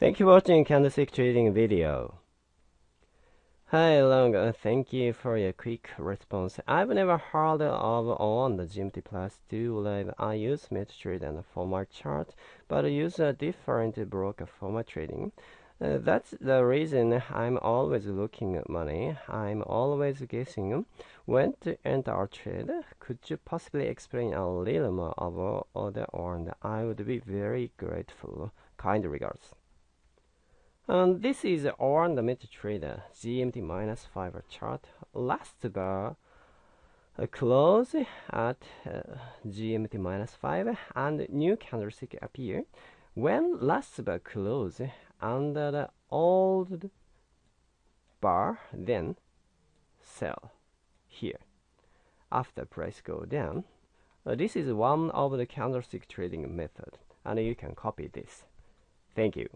Thank you for watching candlestick trading video. Hi Long, uh, thank you for your quick response. I've never heard of on the GMT plus 2 live. I use MetaTrader and formal chart, but use a different broker for my trading. Uh, that's the reason I'm always looking at money. I'm always guessing when to enter a trade. Could you possibly explain a little more about one? I would be very grateful. Kind regards. And this is on the MetaTrader GMT minus 5 chart. Last bar close at uh, GMT minus 5 and new candlestick appear. When last bar close under the old bar, then sell here. After price go down, uh, this is one of the candlestick trading method and you can copy this. Thank you.